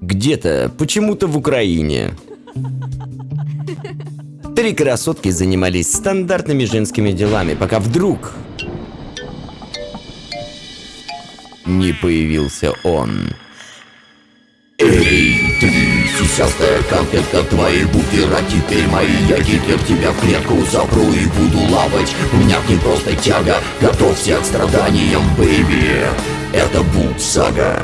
Где-то, почему-то в Украине. Три красотки занимались стандартными женскими делами, пока вдруг... Не появился он. Эй, ты, сисястая конфетка, твои буфера теперь мои Я тебя в клетку запру и буду лапать У меня к просто тяга, готовься к страданиям, бэйби Это Бут-сага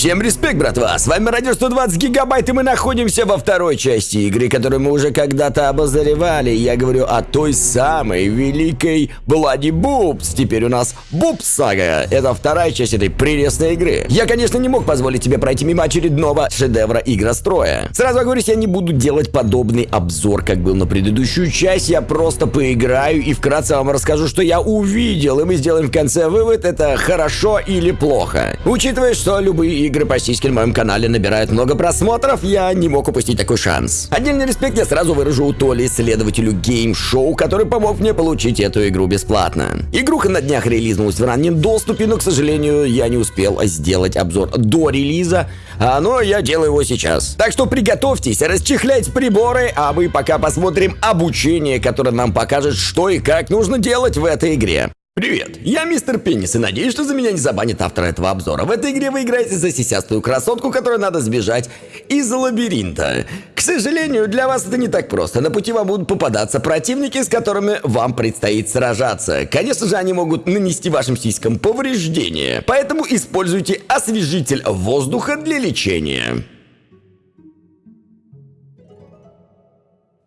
Всем респект, братва! С вами Радио 120 Гигабайт, и мы находимся во второй части игры, которую мы уже когда-то обозревали. Я говорю о той самой великой Блади Бубс. Теперь у нас Бубс Сага. Это вторая часть этой прелестной игры. Я, конечно, не мог позволить тебе пройти мимо очередного шедевра игростроя. Сразу говорю, я не буду делать подобный обзор, как был на предыдущую часть. Я просто поиграю и вкратце вам расскажу, что я увидел. И мы сделаем в конце вывод, это хорошо или плохо. Учитывая, что любые игры по сиське на моем канале набирают много просмотров, я не мог упустить такой шанс. Отдельный респект я сразу выражу у Толи, исследователю Show, который помог мне получить эту игру бесплатно. Игруха на днях релизнулась в раннем доступе, но, к сожалению, я не успел сделать обзор до релиза, а, но я делаю его сейчас. Так что приготовьтесь расчехлять приборы, а мы пока посмотрим обучение, которое нам покажет, что и как нужно делать в этой игре. Привет, я мистер Пеннис и надеюсь, что за меня не забанит автор этого обзора. В этой игре вы играете за сисястую красотку, которой надо сбежать из лабиринта. К сожалению, для вас это не так просто. На пути вам будут попадаться противники, с которыми вам предстоит сражаться. Конечно же, они могут нанести вашим сиськам повреждения. Поэтому используйте освежитель воздуха для лечения.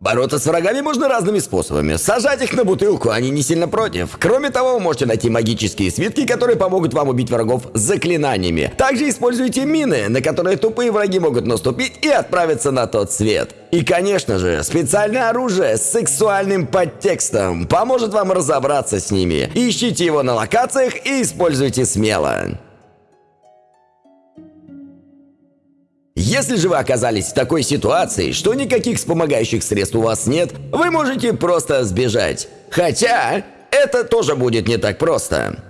Бороться с врагами можно разными способами. Сажать их на бутылку, они не сильно против. Кроме того, вы можете найти магические свитки, которые помогут вам убить врагов заклинаниями. Также используйте мины, на которые тупые враги могут наступить и отправиться на тот свет. И, конечно же, специальное оружие с сексуальным подтекстом поможет вам разобраться с ними. Ищите его на локациях и используйте смело. Если же вы оказались в такой ситуации, что никаких вспомогающих средств у вас нет, вы можете просто сбежать. Хотя, это тоже будет не так просто.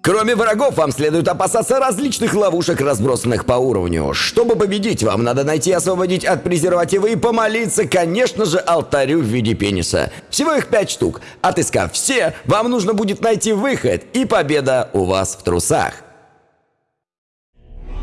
Кроме врагов, вам следует опасаться различных ловушек, разбросанных по уровню. Чтобы победить, вам надо найти и освободить от презерватива и помолиться, конечно же, алтарю в виде пениса. Всего их пять штук. Отыскав все, вам нужно будет найти выход, и победа у вас в трусах.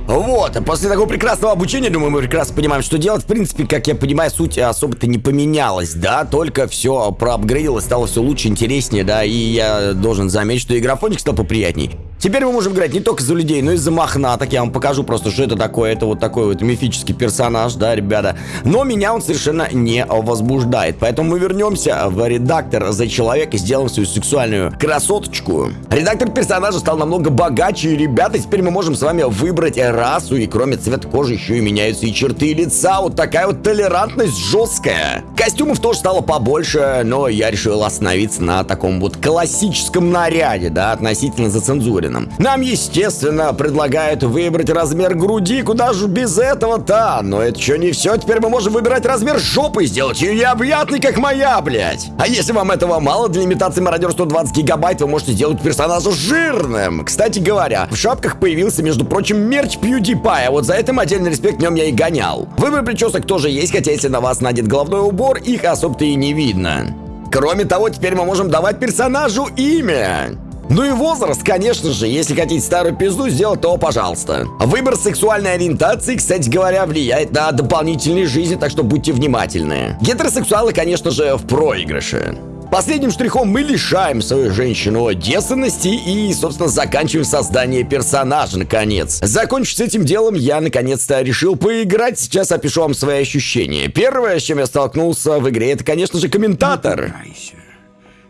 Вот, после такого прекрасного обучения, думаю, мы прекрасно понимаем, что делать. В принципе, как я понимаю, суть особо-то не поменялась, да, только все проапгрейдилось, стало все лучше, интереснее, да, и я должен заметить, что и графоник стал поприятней. Теперь мы можем играть не только за людей, но и за мохнаток. Я вам покажу просто, что это такое. Это вот такой вот мифический персонаж, да, ребята. Но меня он совершенно не возбуждает. Поэтому мы вернемся в редактор за человека и сделаем свою сексуальную красоточку. Редактор персонажа стал намного богаче, и, ребята, теперь мы можем с вами выбрать расу. И кроме цвета кожи еще и меняются и черты лица. Вот такая вот толерантность жесткая. Костюмов тоже стало побольше, но я решил остановиться на таком вот классическом наряде, да, относительно зацензуренном особенным. Нам, естественно, предлагают выбрать размер груди, куда же без этого-то? Но это еще не все, теперь мы можем выбирать размер жопы сделать ее необъятной, как моя, блядь. А если вам этого мало, для имитации мародер 120 гигабайт вы можете сделать персонажа жирным. Кстати говоря, в шапках появился, между прочим, мерч PewDiePie, а вот за этим отдельный респект в нем я и гонял. Выбор причесок тоже есть, хотя если на вас надет головной убор, их особо-то и не видно. Кроме того, теперь мы можем давать персонажу имя. Ну и возраст, конечно же, если хотите старую пизду сделать, то пожалуйста. Выбор сексуальной ориентации, кстати говоря, влияет на дополнительные жизни, так что будьте внимательны. Гетеросексуалы, конечно же, в проигрыше. Последним штрихом мы лишаем свою женщину девственности и, собственно, заканчиваем создание персонажа, наконец. Закончив с этим делом, я, наконец-то, решил поиграть. Сейчас опишу вам свои ощущения. Первое, с чем я столкнулся в игре, это, конечно же, комментатор.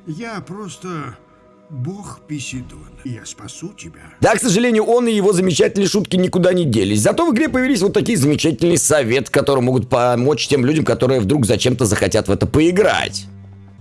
Я просто Бог Писидон, я спасу тебя. Да, к сожалению, он и его замечательные шутки никуда не делись. Зато в игре появились вот такие замечательные советы, которые могут помочь тем людям, которые вдруг зачем-то захотят в это поиграть.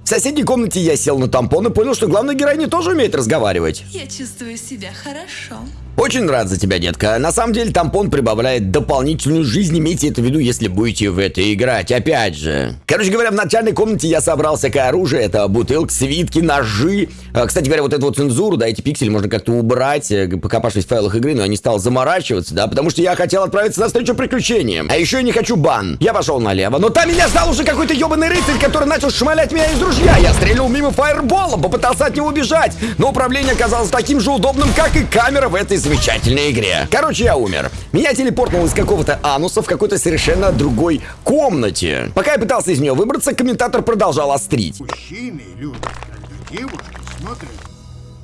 В соседней комнате я сел на тампон и понял, что главная героиня тоже умеет разговаривать. Я чувствую себя хорошо. Очень рад за тебя, детка. На самом деле, тампон прибавляет дополнительную жизнь. Имейте это в виду, если будете в это играть. Опять же. Короче говоря, в начальной комнате я собрал всякое оружие. Это бутылки, свитки, ножи. А, Кстати говоря, вот эту вот цензуру, да, эти пиксели можно как-то убрать, э, покопавшись в файлах игры, но я не стал заморачиваться, да, потому что я хотел отправиться на встречу приключениям. А еще я не хочу бан. Я пошел налево, но там меня ждал уже какой-то ебаный рыцарь, который начал шмалять меня из ружья. Я стрельнул мимо фаерболом, попытался от него убежать, но управление оказалось таким же удобным, как и камера в этой замечательной игре. Короче, я умер. Меня телепортнуло из какого-то ануса в какой-то совершенно другой комнате. Пока я пытался из нее выбраться, комментатор продолжал острить. Мужчины любят, когда девушки смотрят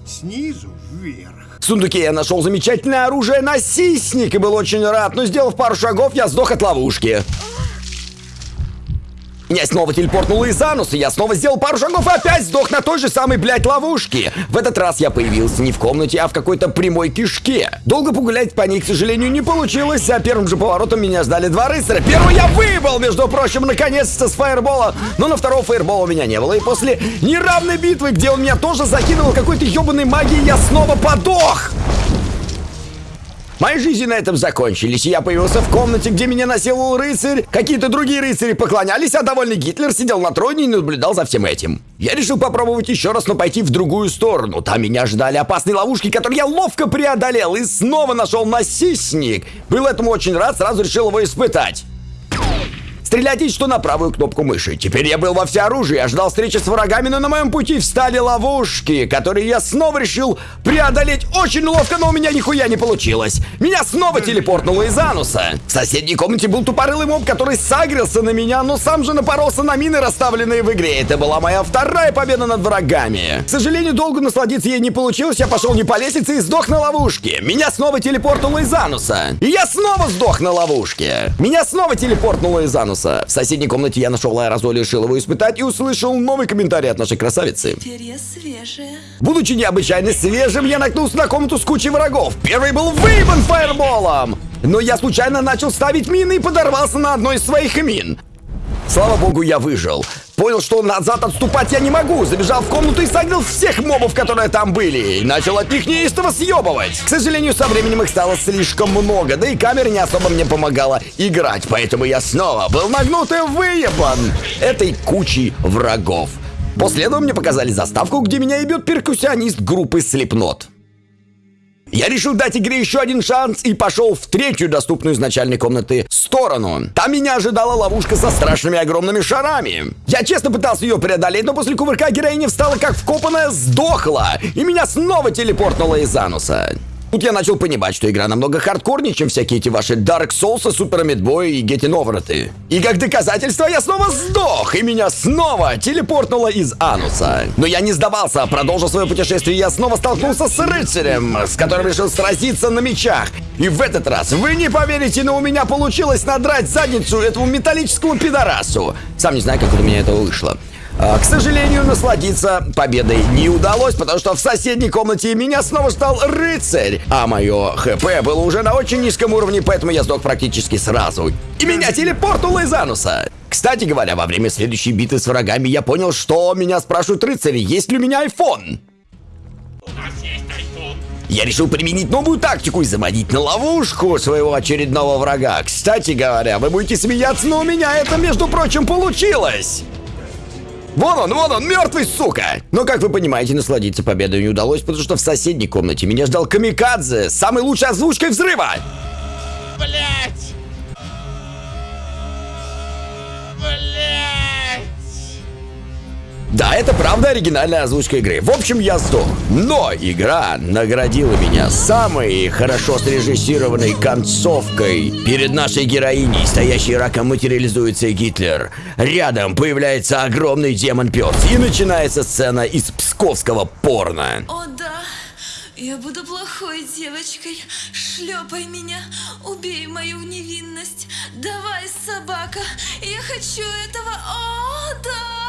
снизу вверх. В сундуке я нашел замечательное оружие насисник и был очень рад, но сделав пару шагов, я сдох от ловушки. Меня снова телепортнуло из ануса, я снова сделал пару шагов и опять сдох на той же самой, блядь, ловушке. В этот раз я появился не в комнате, а в какой-то прямой кишке. Долго погулять по ней, к сожалению, не получилось, а первым же поворотом меня ждали два рыцаря. Первый я выебал, между прочим, наконец-то с фаербола, но на второго фаербола у меня не было. И после неравной битвы, где он меня тоже закинул какой-то ебаной магией, я снова подох. Мои жизни на этом закончились, и я появился в комнате, где меня насиловал рыцарь. Какие-то другие рыцари поклонялись, а довольный Гитлер сидел на троне и наблюдал за всем этим. Я решил попробовать еще раз, но пойти в другую сторону. Там меня ждали опасные ловушки, которые я ловко преодолел и снова нашел насисник. Был этому очень рад, сразу решил его испытать. Стрелять есть что на правую кнопку мыши. Теперь я был во всеоружии, я ждал встречи с врагами, но на моем пути встали ловушки, которые я снова решил преодолеть очень ловко, но у меня нихуя не получилось. Меня снова телепортнуло из ануса. В соседней комнате был тупорылый моб, который сагрился на меня, но сам же напоролся на мины, расставленные в игре. Это была моя вторая победа над врагами. К сожалению, долго насладиться ей не получилось, я пошел не по лестнице и сдох на ловушке. Меня снова телепортнуло из ануса. И я снова сдох на ловушке. Меня снова телепортнуло из ануса. В соседней комнате я нашел аэрозоль и решил его испытать и услышал новый комментарий от нашей красавицы. Будучи необычайно свежим, я наткнулся на комнату с кучей врагов. Первый был выебан фаерболом. Но я случайно начал ставить мины и подорвался на одной из своих мин. Слава богу, я выжил. Понял, что назад отступать я не могу. Забежал в комнату и согнал всех мобов, которые там были. И начал от них неистово съебывать. К сожалению, со временем их стало слишком много. Да и камера не особо мне помогала играть. Поэтому я снова был нагнут и выебан этой кучей врагов. После этого мне показали заставку, где меня ебет перкуссионист группы Slipknot. Я решил дать игре еще один шанс и пошел в третью доступную из начальной комнаты сторону. Там меня ожидала ловушка со страшными огромными шарами. Я честно пытался ее преодолеть, но после кувырка героиня встала как вкопанная, сдохла, и меня снова телепортнуло из ануса. Тут я начал понимать, что игра намного хардкорнее, чем всякие эти ваши Dark Souls, Super Meat и Getting Over. И как доказательство я снова сдох, и меня снова телепортнуло из ануса. Но я не сдавался, а продолжил свое путешествие, и я снова столкнулся с рыцарем, с которым решил сразиться на мечах. И в этот раз, вы не поверите, но у меня получилось надрать задницу этому металлическому пидорасу. Сам не знаю, как у меня это вышло. А, К сожалению, насладиться победой не удалось, потому что в соседней комнате меня снова стал рыцарь, а мое ХП было уже на очень низком уровне, поэтому я сдох практически сразу. И меня телепортнуло из ануса. Кстати говоря, во время следующей битвы с врагами я понял, что меня спрашивают рыцари, есть ли у меня iPhone. Я решил применить новую тактику и заманить на ловушку своего очередного врага. Кстати говоря, вы будете смеяться, но у меня это, между прочим, получилось. Вон он, вон он, мертвый, сука! Но, как вы понимаете, насладиться победой не удалось, потому что в соседней комнате меня ждал Камикадзе с самой лучшей озвучкой взрыва! Блять! Да, это правда оригинальная озвучка игры. В общем, я сдох. Но игра наградила меня самой хорошо срежиссированной концовкой. Перед нашей героиней, стоящей раком, материализуется Гитлер. Рядом появляется огромный демон-пес. И начинается сцена из псковского порно. О да, я буду плохой девочкой. Шлепай меня, убей мою невинность. Давай, собака, я хочу этого. О да!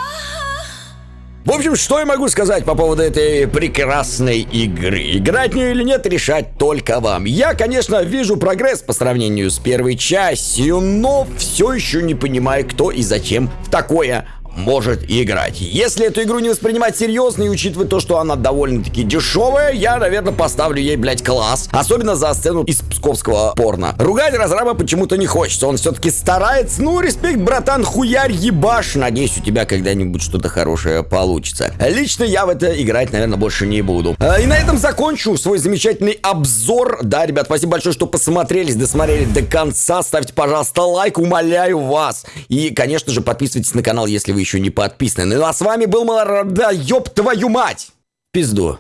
Общем, что я могу сказать по поводу этой прекрасной игры? Играть в нее или нет, решать только вам. Я, конечно, вижу прогресс по сравнению с первой частью, но все еще не понимаю, кто и зачем в такое может играть. Если эту игру не воспринимать серьезно и учитывая то, что она довольно-таки дешевая, я, наверное, поставлю ей, блядь, класс. Особенно за сцену из псковского порно. Ругать разраба почему-то не хочется. Он все-таки старается. Ну, респект, братан, хуярь ебаш. Надеюсь, у тебя когда-нибудь что-то хорошее получится. Лично я в это играть, наверное, больше не буду. А, и на этом закончу свой замечательный обзор. Да, ребят, спасибо большое, что посмотрели, досмотрели до конца. Ставьте, пожалуйста, лайк, умоляю вас. И, конечно же, подписывайтесь на канал, если вы еще не подписаны. Ну а с вами был Малорада, ёб твою мать! Пизду.